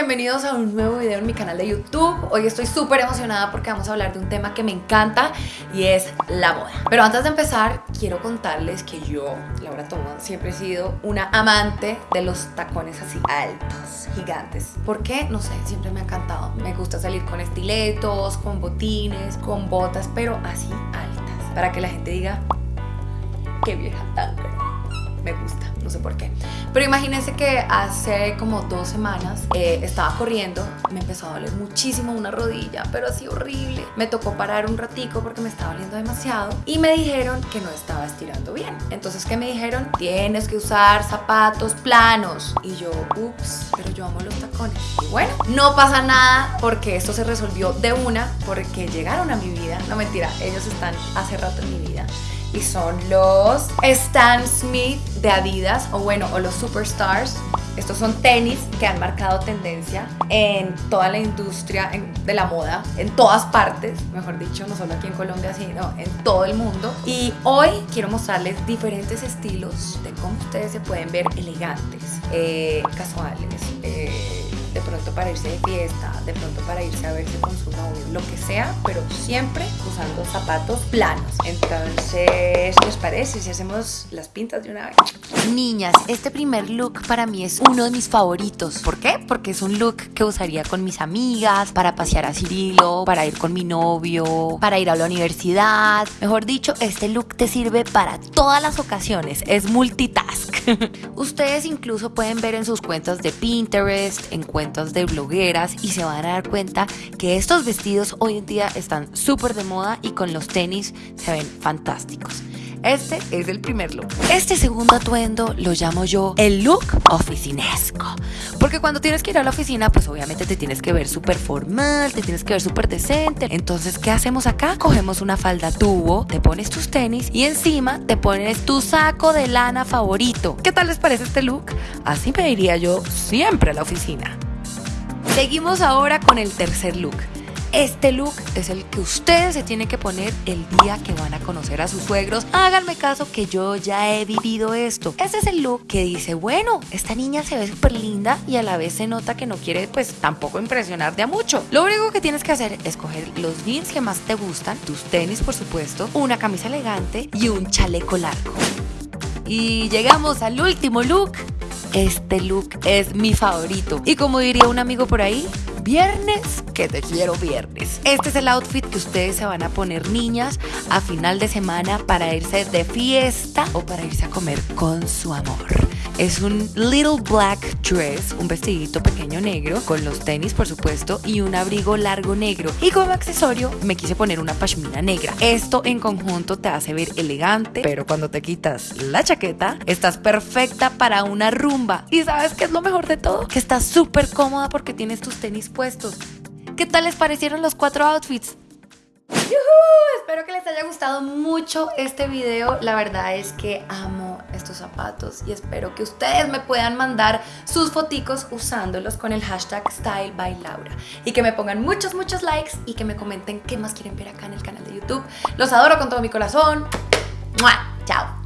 bienvenidos a un nuevo video en mi canal de YouTube. Hoy estoy súper emocionada porque vamos a hablar de un tema que me encanta y es la moda. Pero antes de empezar, quiero contarles que yo, Laura Toma, siempre he sido una amante de los tacones así altos, gigantes. ¿Por qué? No sé, siempre me ha encantado. Me gusta salir con estiletos, con botines, con botas, pero así altas. Para que la gente diga, qué vieja tan me gusta, no sé por qué. Pero imagínense que hace como dos semanas eh, estaba corriendo, me empezó a doler muchísimo una rodilla, pero así horrible. Me tocó parar un ratico porque me estaba doliendo demasiado y me dijeron que no estaba estirando bien. Entonces, ¿qué me dijeron? Tienes que usar zapatos planos. Y yo, ups, pero yo amo los tacones. Y bueno, no pasa nada porque esto se resolvió de una porque llegaron a mi vida. No mentira, ellos están hace rato en mi vida y son los Stan Smith de Adidas o bueno, o los Superstars. Estos son tenis que han marcado tendencia en toda la industria de la moda, en todas partes, mejor dicho, no solo aquí en Colombia, sino en todo el mundo. Y hoy quiero mostrarles diferentes estilos de cómo ustedes se pueden ver elegantes, eh, casuales, eh, de pronto para irse de fiesta, de pronto para irse a verse con su novio, lo que sea, pero siempre usando zapatos planos. Entonces, ¿qué os parece si hacemos las pintas de una vez? Niñas, este primer look para mí es uno de mis favoritos. ¿Por qué? Porque es un look que usaría con mis amigas, para pasear a Cirilo, para ir con mi novio, para ir a la universidad. Mejor dicho, este look te sirve para todas las ocasiones. Es multitask. Ustedes incluso pueden ver en sus cuentas de Pinterest, en cuentas de blogueras y se van a dar cuenta que estos vestidos hoy en día están súper de moda y con los tenis se ven fantásticos. Este es el primer look. Este segundo atuendo lo llamo yo el look oficinesco. Porque cuando tienes que ir a la oficina, pues obviamente te tienes que ver súper formal, te tienes que ver súper decente. Entonces, ¿qué hacemos acá? Cogemos una falda tubo, te pones tus tenis y encima te pones tu saco de lana favorito. ¿Qué tal les parece este look? Así me iría yo siempre a la oficina. Seguimos ahora con el tercer look. Este look es el que ustedes se tienen que poner el día que van a conocer a sus suegros. Háganme caso que yo ya he vivido esto. Este es el look que dice, bueno, esta niña se ve súper linda y a la vez se nota que no quiere pues tampoco impresionar de a mucho. Lo único que tienes que hacer es coger los jeans que más te gustan, tus tenis por supuesto, una camisa elegante y un chaleco largo. Y llegamos al último look. Este look es mi favorito. Y como diría un amigo por ahí, viernes, que te quiero viernes. Este es el outfit que ustedes se van a poner niñas a final de semana para irse de fiesta o para irse a comer con su amor. Es un little black dress, un vestidito pequeño negro, con los tenis por supuesto y un abrigo largo negro. Y como accesorio me quise poner una pashmina negra. Esto en conjunto te hace ver elegante, pero cuando te quitas la chaqueta, estás perfecta para una rumba. ¿Y sabes qué es lo mejor de todo? Que estás súper cómoda porque tienes tus tenis ¿Qué tal les parecieron los cuatro outfits? Espero que les haya gustado mucho este video. La verdad es que amo estos zapatos y espero que ustedes me puedan mandar sus foticos usándolos con el hashtag StyleByLaura y que me pongan muchos, muchos likes y que me comenten qué más quieren ver acá en el canal de YouTube. Los adoro con todo mi corazón. Chao.